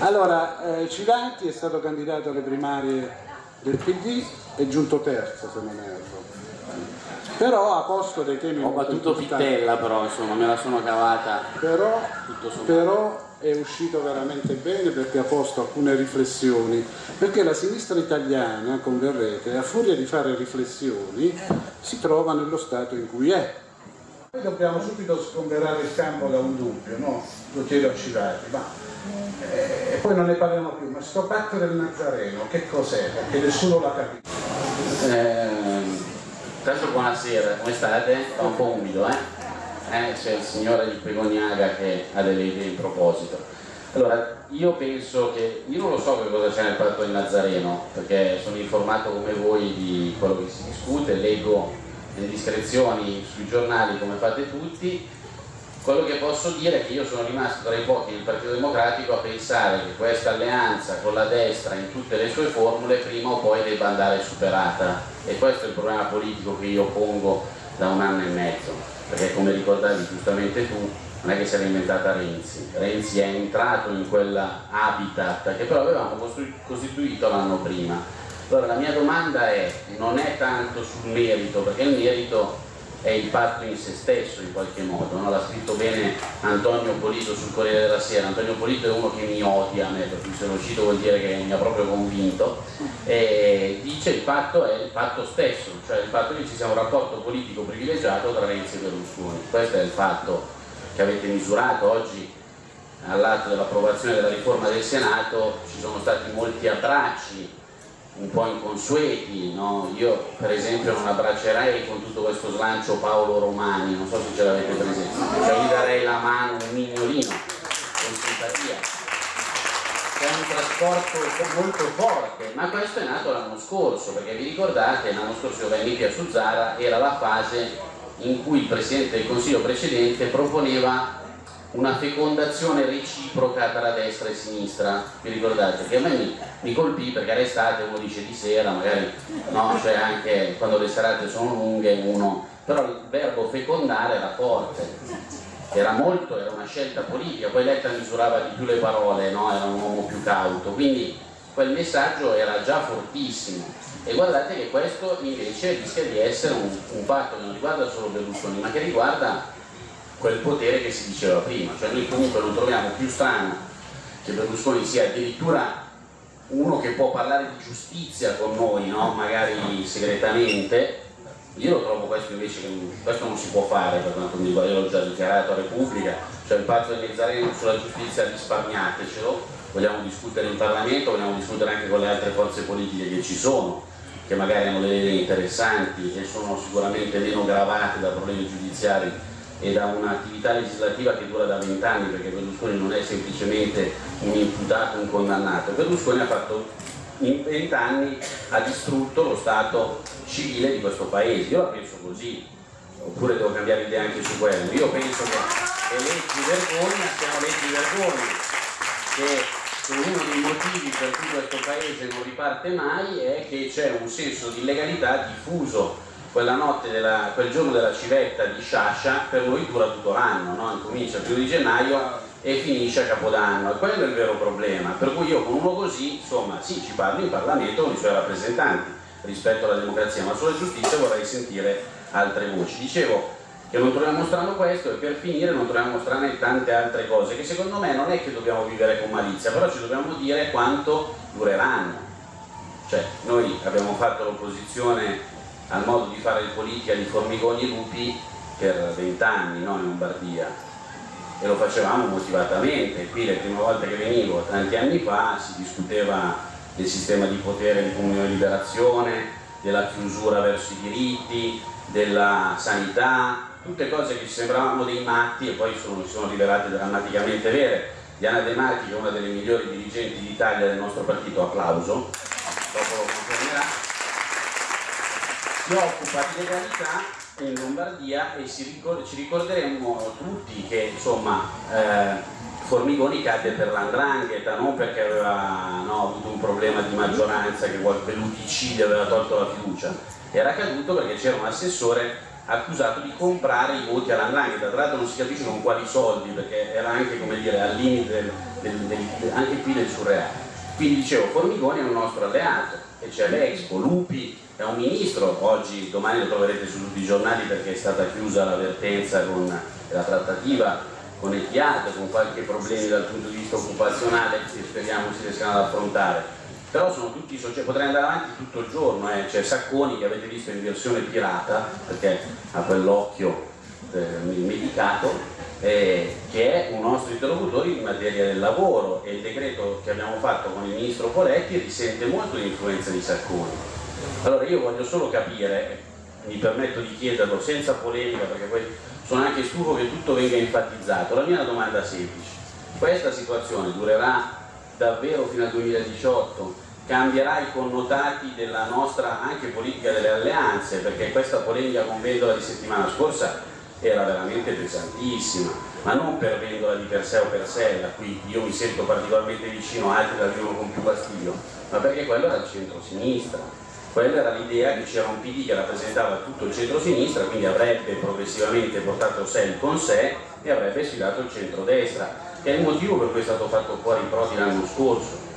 Allora, eh, Civati è stato candidato alle primarie del PD, è giunto terzo se non erro. Però a posto dei temi... Ho battuto Pittella però, insomma, me la sono cavata. Però, però è uscito veramente bene perché ha posto alcune riflessioni, perché la sinistra italiana, converrete, a furia di fare riflessioni, si trova nello stato in cui è. Noi dobbiamo subito sgomberare il campo da un dubbio, no? Lo chiedo a Civati, ma eh, poi non ne parliamo più, ma sto patto del Nazareno, che cos'è? Perché nessuno l'ha capito. Eh, tanto buonasera, come state? Sta un po' umido, eh? eh c'è il signore di Pegoniaga che ha delle idee in proposito. Allora, io penso che, io non lo so che cosa c'è nel patto del Nazareno, perché sono informato come voi di quello che si discute, leggo le indiscrezioni sui giornali come fate tutti, quello che posso dire è che io sono rimasto tra i pochi del Partito Democratico a pensare che questa alleanza con la destra in tutte le sue formule prima o poi debba andare superata. E questo è il problema politico che io pongo da un anno e mezzo, perché come ricordavi giustamente tu non è che si era inventata Renzi, Renzi è entrato in quell'habitat che però avevamo costituito l'anno prima allora la mia domanda è, non è tanto sul merito, perché il merito è il patto in se stesso in qualche modo, no? l'ha scritto bene Antonio Polito sul Corriere della Sera, Antonio Polito è uno che mi odia a me, per cui se lo cito vuol dire che mi ha proprio convinto, e dice il patto è il patto stesso, cioè il fatto che ci sia un rapporto politico privilegiato tra Renzi e Berlusconi, questo è il fatto che avete misurato oggi all'atto dell'approvazione della riforma del Senato, ci sono stati molti abbracci un po' inconsueti, no? io per esempio non abbraccerei con tutto questo slancio Paolo Romani, non so se ce l'avete presente, cioè gli darei la mano, un mignolino, con simpatia. È un trasporto molto forte, ma questo è nato l'anno scorso, perché vi ricordate, l'anno scorso io venni a Suzzara, era la fase in cui il Presidente del Consiglio precedente proponeva una fecondazione reciproca tra destra e sinistra, vi ricordate? Che a me mi, mi colpì perché l'estate uno dice di sera, magari no, cioè anche quando le serate sono lunghe uno, però il verbo fecondare era forte, era molto, era una scelta politica, poi Letta misurava di più le parole, no? era un uomo più cauto, quindi quel messaggio era già fortissimo. E guardate che questo invece rischia di essere un, un patto che non riguarda solo Berlusconi ma che riguarda quel potere che si diceva prima, cioè noi comunque non troviamo più strano che Berlusconi sia addirittura uno che può parlare di giustizia con noi, no? magari segretamente, io lo trovo questo invece questo non si può fare per quanto mi riguarda, io l'ho già dichiarato a Repubblica, cioè il patto del Mezzareno sulla giustizia risparmiatecelo, vogliamo discutere in Parlamento, vogliamo discutere anche con le altre forze politiche che ci sono, che magari hanno delle idee interessanti e sono sicuramente meno gravate da problemi giudiziari e da un'attività legislativa che dura da vent'anni perché Berlusconi non è semplicemente un imputato, un condannato, Berlusconi ha fatto in vent'anni ha distrutto lo stato civile di questo paese, io la penso così, oppure devo cambiare idea anche su quello, io penso che le leggi vergogna siano leggi vergogna, che uno dei motivi per cui questo paese non riparte mai è che c'è un senso di illegalità diffuso quella notte, della, quel giorno della civetta di Sciascia per noi dura tutto l'anno, no? comincia il primo di gennaio e finisce a Capodanno e quello è il vero problema, per cui io con uno così, insomma, sì, ci parlo in Parlamento con i suoi rappresentanti rispetto alla democrazia, ma sulla giustizia vorrei sentire altre voci. Dicevo che non troviamo strano questo e per finire non troviamo strane tante altre cose che secondo me non è che dobbiamo vivere con malizia, però ci dobbiamo dire quanto dureranno. Cioè, noi abbiamo fatto l'opposizione al modo di fare politica di Formigoni e Lupi per vent'anni no, in Lombardia. E lo facevamo motivatamente, qui le prime volte che venivo tanti anni fa si discuteva del sistema di potere di comunione e liberazione, della chiusura verso i diritti, della sanità, tutte cose che ci sembravano dei matti e poi sono, sono rivelate drammaticamente vere. Diana De Marchi, che è una delle migliori dirigenti d'Italia del nostro partito, applauso, dopo lo confermerà, si occupa di legalità in Lombardia e ricor ci ricorderemo tutti che insomma eh, Formigoni cadde per l'andrangheta, non perché aveva no, avuto un problema di maggioranza, che qualche l'uticidio aveva tolto la fiducia, era caduto perché c'era un assessore accusato di comprare i voti all'andrangheta, tra l'altro non si capisce con quali soldi, perché era anche come dire al limite del, del, del, anche qui del surreale. Quindi dicevo, Formigoni è un nostro alleato, e c'è l'Expo, Lupi è un ministro, oggi, domani lo troverete su tutti i giornali perché è stata chiusa l'avvertenza con la trattativa con Etihad, con qualche problemi dal punto di vista occupazionale che speriamo si riescano ad affrontare. Però sono tutti soggetti, potrei andare avanti tutto il giorno, eh. c'è Sacconi che avete visto in versione pirata, perché ha quell'occhio eh, medicato, eh, che è un nostro interlocutore in materia del lavoro e il decreto che abbiamo fatto con il ministro Poletti risente molto l'influenza di Sacconi. Allora io voglio solo capire, mi permetto di chiederlo senza polemica perché poi sono anche stufo che tutto venga enfatizzato, la mia domanda è semplice, questa situazione durerà davvero fino al 2018 cambierà i connotati della nostra anche politica delle alleanze? Perché questa polemica con Vendola di settimana scorsa era veramente pesantissima. Ma non per Vendola di per sé o per sé da cui io mi sento particolarmente vicino altri la vivono con più fastidio ma perché quello era il centro-sinistra. Quella era l'idea che c'era un PD che rappresentava tutto il centro-sinistra quindi avrebbe progressivamente portato sé con sé e avrebbe sfidato il centro-destra. Che è il motivo per cui è stato fatto fuori Prodi l'anno scorso